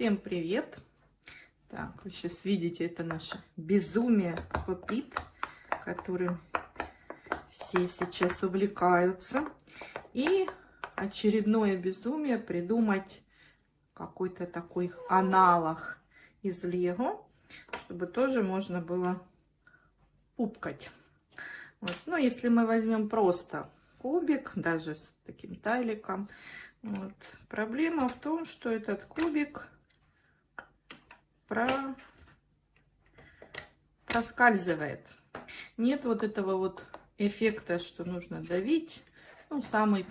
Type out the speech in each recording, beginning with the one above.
Всем привет! Так, вы сейчас видите, это наше безумие попит, которым все сейчас увлекаются. И очередное безумие придумать какой-то такой аналог из Лего, чтобы тоже можно было пупкать. Вот. Но если мы возьмем просто кубик, даже с таким тайликом, вот. проблема в том, что этот кубик про... проскальзывает. Нет вот этого вот эффекта, что нужно давить. Ну, самый,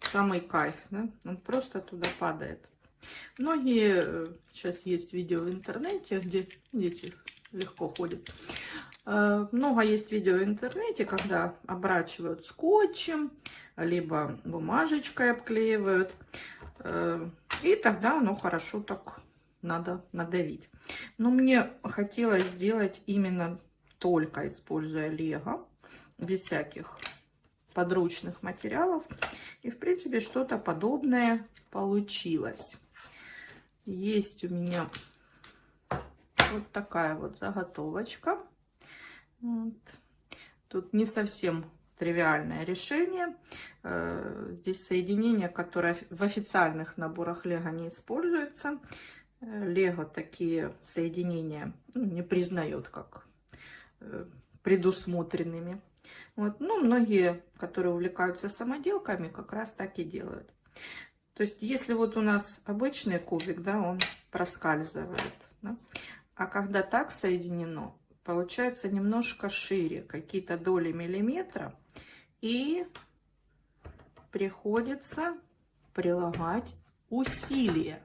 самый кайф, да? Он просто туда падает. Многие, э, сейчас есть видео в интернете, где дети легко ходят. Э, много есть видео в интернете, когда обрачивают скотчем, либо бумажечкой обклеивают. Э, и тогда оно хорошо так надо надавить. Но мне хотелось сделать именно только используя лего, без всяких подручных материалов. И, в принципе, что-то подобное получилось. Есть у меня вот такая вот заготовочка. Вот. Тут не совсем тривиальное решение. Э, здесь соединение, которое в официальных наборах Лего не используется. Э, Лего такие соединения ну, не признает как э, предусмотренными. Вот. Ну, многие, которые увлекаются самоделками, как раз так и делают. То есть, если вот у нас обычный кубик, да, он проскальзывает. Да? А когда так соединено, получается немножко шире, какие-то доли миллиметра. И приходится прилагать усилия.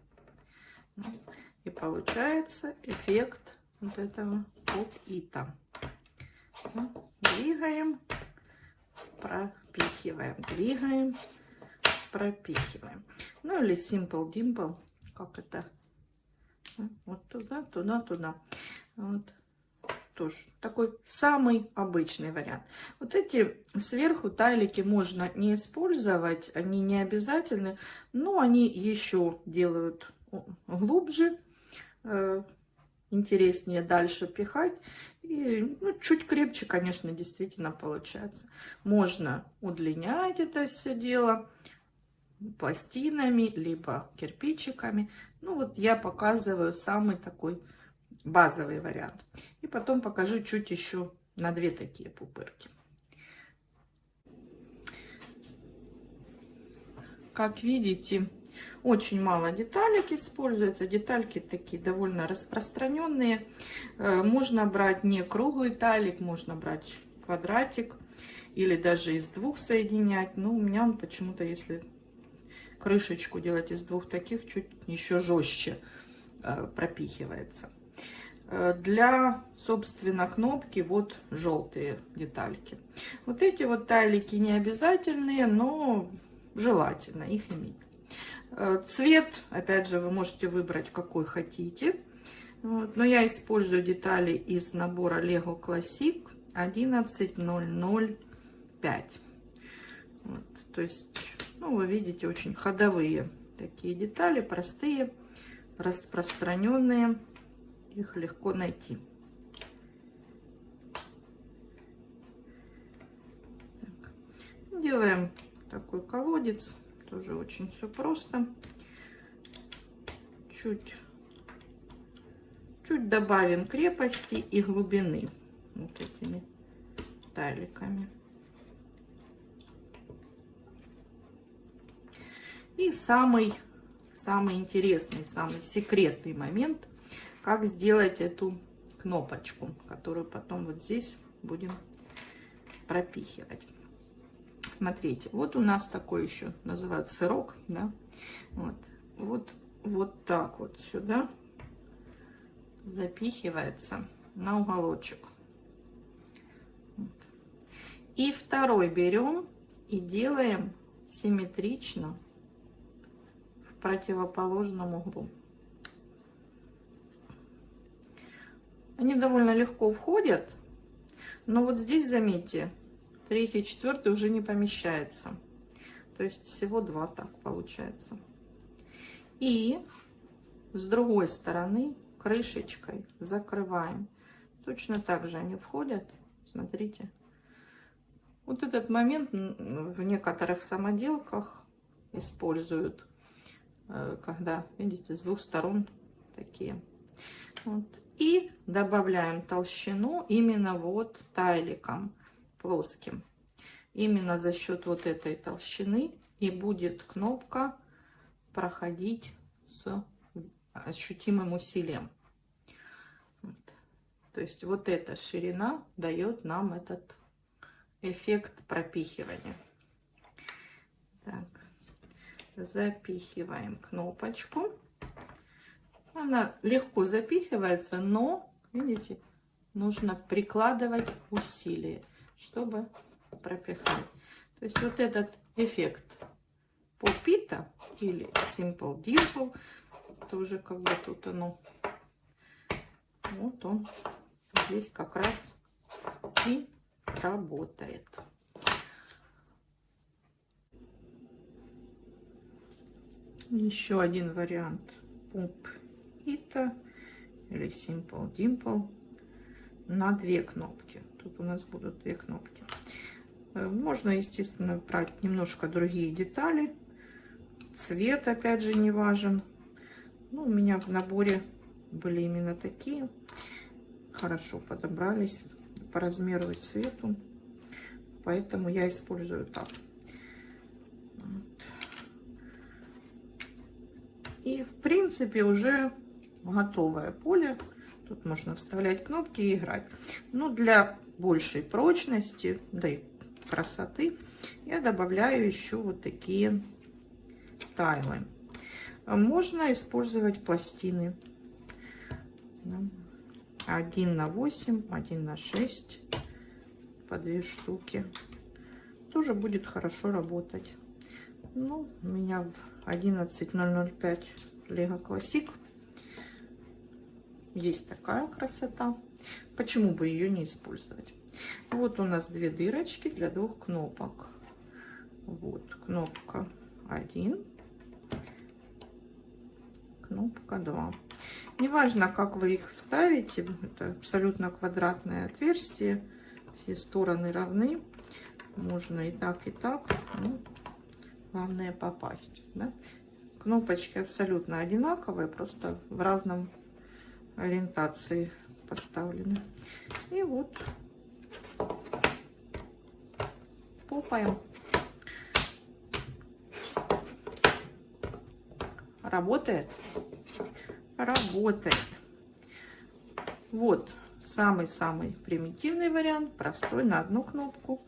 И получается эффект вот этого поп-ита. Двигаем, пропихиваем, двигаем, пропихиваем. Ну или Simple Dimple, как это? Вот туда, туда, туда. Вот тоже такой самый обычный вариант. Вот эти сверху тайлики можно не использовать, они не обязательны, но они еще делают глубже, э, интереснее дальше пихать. И ну, чуть крепче, конечно, действительно получается. Можно удлинять это все дело пластинами, либо кирпичиками. Ну вот я показываю самый такой базовый вариант. И потом покажу чуть еще на две такие пупырки. Как видите, очень мало деталек используется. Детальки такие довольно распространенные. Э, можно брать не круглый талик, можно брать квадратик или даже из двух соединять. Но у меня он почему-то, если крышечку делать из двух таких, чуть еще жестче э, пропихивается. Э, для, собственно, кнопки вот желтые детальки. Вот эти вот тайлики не обязательные, но желательно их иметь. Э, цвет, опять же, вы можете выбрать какой хотите. Вот, но я использую детали из набора Lego Classic 11005. Вот, то есть, ну, вы видите, очень ходовые такие детали, простые, распространенные их легко найти. Так. Делаем такой колодец, тоже очень все просто. Чуть, чуть добавим крепости и глубины вот этими тайликами. И самый, самый интересный, самый секретный момент – как сделать эту кнопочку, которую потом вот здесь будем пропихивать. Смотрите, вот у нас такой еще называют сырок, да, вот, вот, вот так вот сюда запихивается на уголочек. И второй берем и делаем симметрично в противоположном углу. Они довольно легко входят, но вот здесь, заметьте, третий, четвертый уже не помещается. То есть всего два так получается. И с другой стороны крышечкой закрываем. Точно так же они входят. Смотрите. Вот этот момент в некоторых самоделках используют, э, когда, видите, с двух сторон такие. Вот. И добавляем толщину именно вот тайликом плоским. Именно за счет вот этой толщины и будет кнопка проходить с ощутимым усилием. То есть вот эта ширина дает нам этот эффект пропихивания. Так, запихиваем кнопочку. Она легко запихивается, но, видите, нужно прикладывать усилие, чтобы пропихать. То есть вот этот эффект попита или simple dimple, тоже как бы тут оно, вот он здесь как раз и работает. Еще один вариант пумп Ita или Simple Dimple на две кнопки. Тут у нас будут две кнопки. Э, можно, естественно, брать немножко другие детали. Цвет, опять же, не важен. Ну, у меня в наборе были именно такие. Хорошо подобрались по размеру и цвету. Поэтому я использую так. Вот. И, в принципе, уже готовое поле. Тут можно вставлять кнопки и играть. Но для большей прочности, да и красоты, я добавляю еще вот такие тайлы. Можно использовать пластины. Один на 8, один на 6 по две штуки. Тоже будет хорошо работать. Ну, у меня в 11.005 Лего Классик есть такая красота. Почему бы ее не использовать? Вот у нас две дырочки для двух кнопок. Вот кнопка 1, кнопка 2. Неважно, как вы их вставите, это абсолютно квадратное отверстие, все стороны равны. Можно и так, и так. Ну, главное попасть. Да? Кнопочки абсолютно одинаковые, просто в разном ориентации поставлены. И вот попаем. Работает? Работает. Вот самый-самый примитивный вариант, простой, на одну кнопку.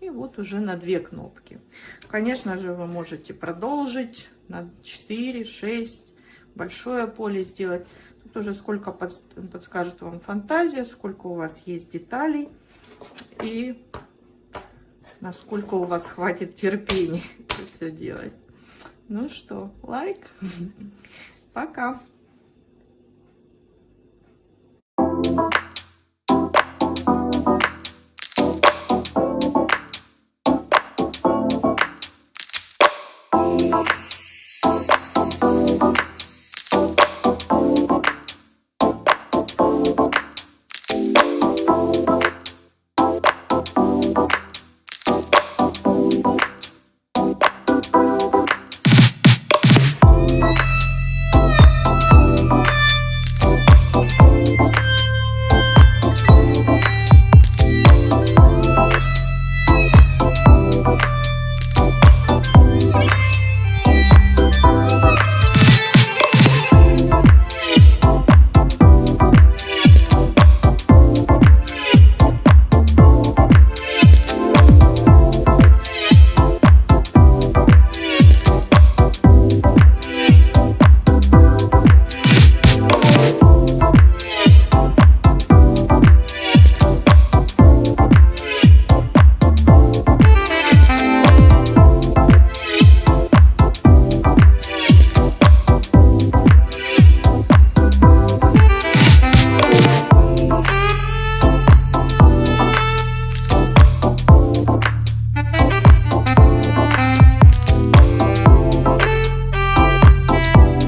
И вот уже на две кнопки. Конечно же, вы можете продолжить на 4, 6, большое поле сделать. Тут уже сколько подскажет вам фантазия, сколько у вас есть деталей и насколько у вас хватит терпения это все делать. Ну что, лайк. Пока. Thank you.